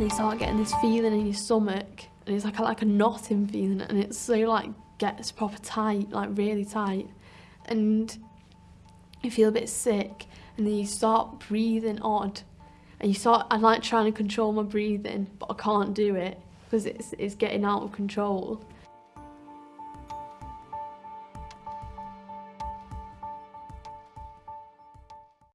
and you start getting this feeling in your stomach and it's like a, like a knotting feeling and it's so like gets proper tight like really tight. And you feel a bit sick and then you start breathing odd. And you start I'm like trying to control my breathing but I can't do it because it's, it's getting out of control.